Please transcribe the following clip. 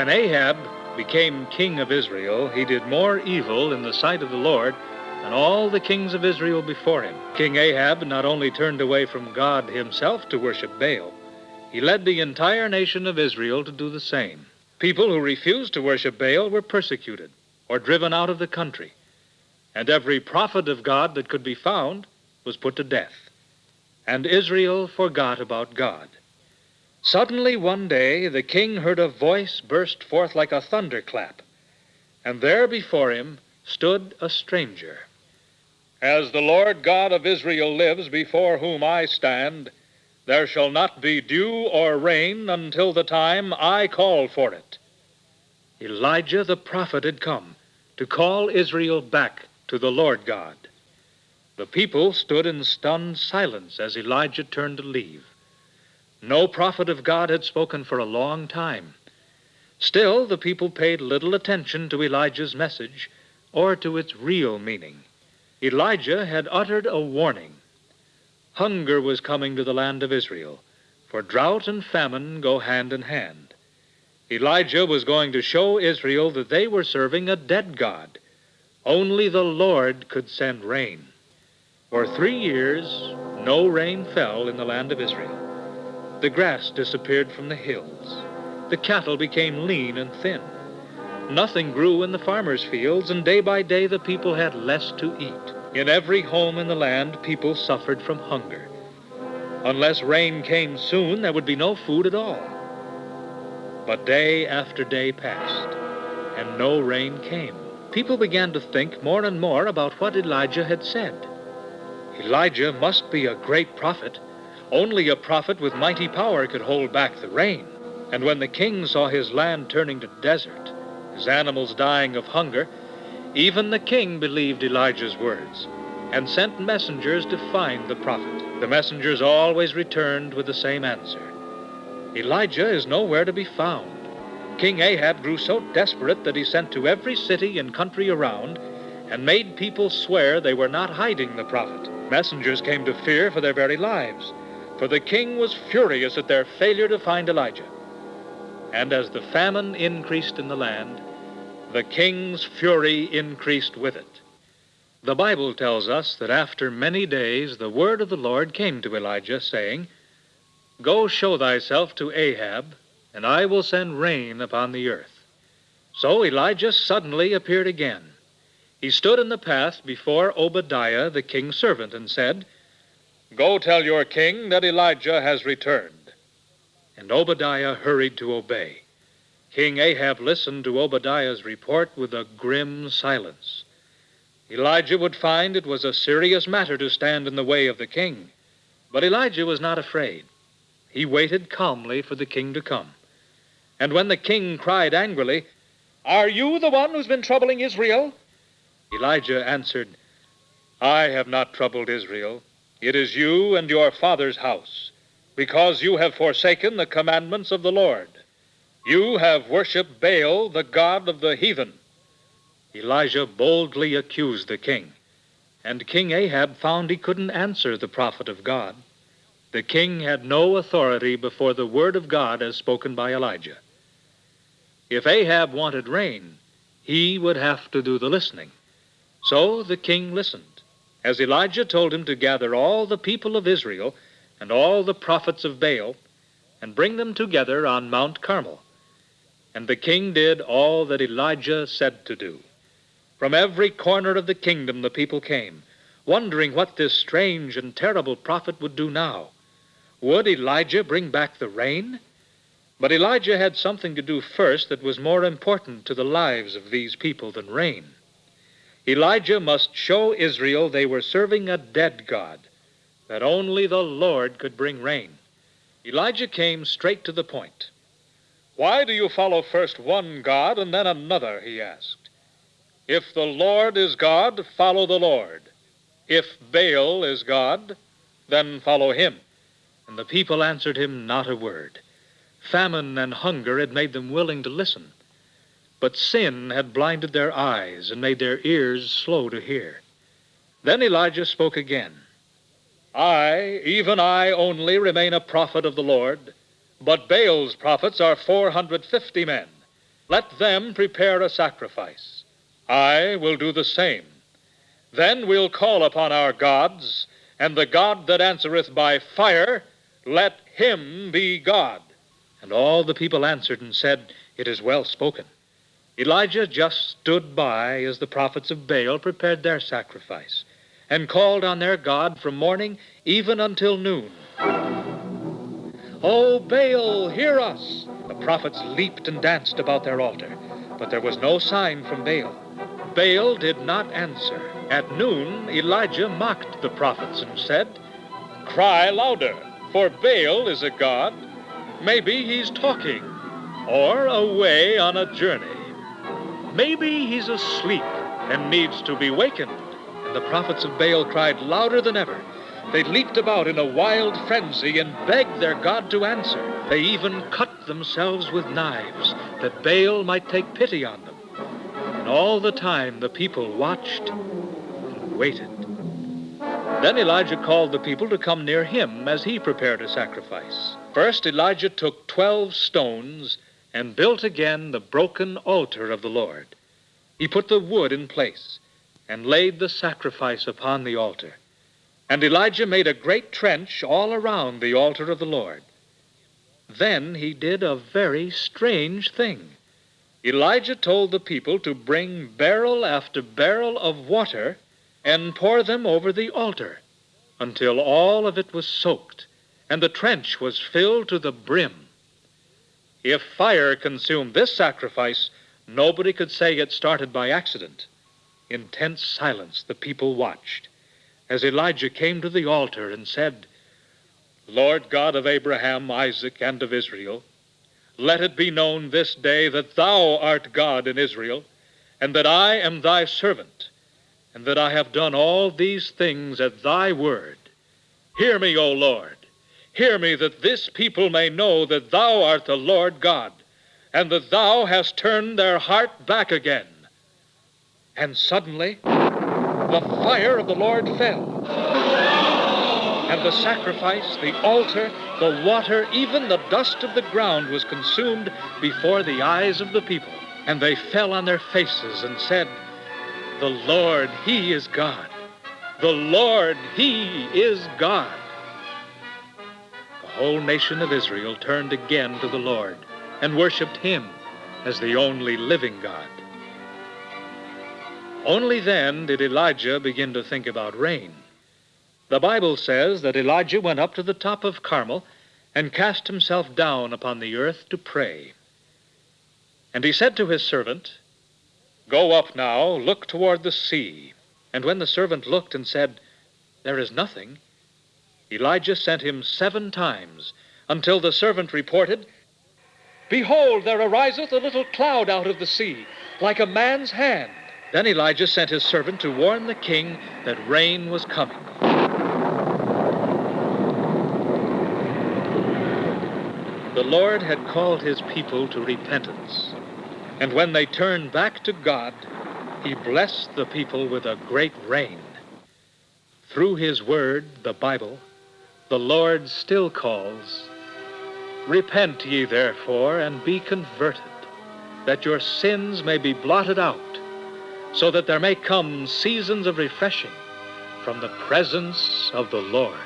When Ahab became king of Israel, he did more evil in the sight of the Lord than all the kings of Israel before him. King Ahab not only turned away from God himself to worship Baal, he led the entire nation of Israel to do the same. People who refused to worship Baal were persecuted or driven out of the country, and every prophet of God that could be found was put to death. And Israel forgot about God. Suddenly one day the king heard a voice burst forth like a thunderclap, and there before him stood a stranger. As the Lord God of Israel lives, before whom I stand, there shall not be dew or rain until the time I call for it. Elijah the prophet had come to call Israel back to the Lord God. The people stood in stunned silence as Elijah turned to leave. No prophet of God had spoken for a long time. Still, the people paid little attention to Elijah's message or to its real meaning. Elijah had uttered a warning. Hunger was coming to the land of Israel, for drought and famine go hand in hand. Elijah was going to show Israel that they were serving a dead God. Only the Lord could send rain. For three years, no rain fell in the land of Israel. The grass disappeared from the hills. The cattle became lean and thin. Nothing grew in the farmers' fields, and day by day the people had less to eat. In every home in the land, people suffered from hunger. Unless rain came soon, there would be no food at all. But day after day passed, and no rain came. People began to think more and more about what Elijah had said. Elijah must be a great prophet. Only a prophet with mighty power could hold back the rain. And when the king saw his land turning to desert, his animals dying of hunger, even the king believed Elijah's words and sent messengers to find the prophet. The messengers always returned with the same answer Elijah is nowhere to be found. King Ahab grew so desperate that he sent to every city and country around and made people swear they were not hiding the prophet. Messengers came to fear for their very lives, for the king was furious at their failure to find Elijah. And as the famine increased in the land, the king's fury increased with it. The Bible tells us that after many days the word of the Lord came to Elijah, saying, Go show thyself to Ahab, and I will send rain upon the earth. So Elijah suddenly appeared again. He stood in the path before Obadiah, the king's servant, and said, Go tell your king that Elijah has returned. And Obadiah hurried to obey. King Ahab listened to Obadiah's report with a grim silence. Elijah would find it was a serious matter to stand in the way of the king. But Elijah was not afraid. He waited calmly for the king to come. And when the king cried angrily, Are you the one who's been troubling Israel? Elijah answered, I have not troubled Israel. It is you and your father's house, because you have forsaken the commandments of the Lord. You have worshipped Baal, the god of the heathen. Elijah boldly accused the king, and King Ahab found he couldn't answer the prophet of God. The king had no authority before the word of God as spoken by Elijah. If Ahab wanted rain, he would have to do the listening. So the king listened, as Elijah told him to gather all the people of Israel and all the prophets of Baal and bring them together on Mount Carmel. And the king did all that Elijah said to do. From every corner of the kingdom the people came, wondering what this strange and terrible prophet would do now. Would Elijah bring back the rain? But Elijah had something to do first that was more important to the lives of these people than rain. Elijah must show Israel they were serving a dead God, that only the Lord could bring rain. Elijah came straight to the point. Why do you follow first one God and then another? he asked. If the Lord is God, follow the Lord. If Baal is God, then follow him. And the people answered him not a word. Famine and hunger had made them willing to listen. But sin had blinded their eyes and made their ears slow to hear. Then Elijah spoke again. I, even I only, remain a prophet of the Lord, but Baal's prophets are 450 men. Let them prepare a sacrifice. I will do the same. Then we'll call upon our gods, and the God that answereth by fire, let him be God. And all the people answered and said, It is well spoken. Elijah just stood by as the prophets of Baal prepared their sacrifice, and called on their God from morning even until noon. O Baal, hear us! The prophets leaped and danced about their altar, but there was no sign from Baal. Baal did not answer. At noon, Elijah mocked the prophets and said, Cry louder, for Baal is a god. Maybe he's talking, or away on a journey. Maybe he's asleep and needs to be wakened. And the prophets of Baal cried louder than ever. They leaped about in a wild frenzy and begged their God to answer. They even cut themselves with knives that Baal might take pity on them. And all the time the people watched and waited. Then Elijah called the people to come near him as he prepared a sacrifice. First, Elijah took twelve stones and built again the broken altar of the Lord. He put the wood in place and laid the sacrifice upon the altar. And Elijah made a great trench all around the altar of the Lord. Then he did a very strange thing. Elijah told the people to bring barrel after barrel of water and pour them over the altar until all of it was soaked and the trench was filled to the brim. If fire consumed this sacrifice, nobody could say it started by accident. In tense silence, the people watched as Elijah came to the altar and said, Lord God of Abraham, Isaac, and of Israel, let it be known this day that thou art God in Israel, and that I am thy servant, and that I have done all these things at thy word. Hear me, O Lord. Hear me, that this people may know that thou art the Lord God, and that thou hast turned their heart back again. And suddenly, the fire of the Lord fell. And the sacrifice, the altar, the water, even the dust of the ground was consumed before the eyes of the people. And they fell on their faces and said, The Lord, He is God. The Lord, He is God. Whole nation of Israel turned again to the Lord and worshiped Him as the only living God. Only then did Elijah begin to think about rain. The Bible says that Elijah went up to the top of Carmel and cast himself down upon the earth to pray. And he said to his servant, Go up now, look toward the sea. And when the servant looked and said, There is nothing, Elijah sent him seven times until the servant reported, Behold, there ariseth a little cloud out of the sea, like a man's hand. Then Elijah sent his servant to warn the king that rain was coming. The Lord had called his people to repentance, and when they turned back to God, he blessed the people with a great rain. Through his word, the Bible, the Lord still calls, Repent ye therefore, and be converted, that your sins may be blotted out so that there may come seasons of refreshing from the presence of the Lord.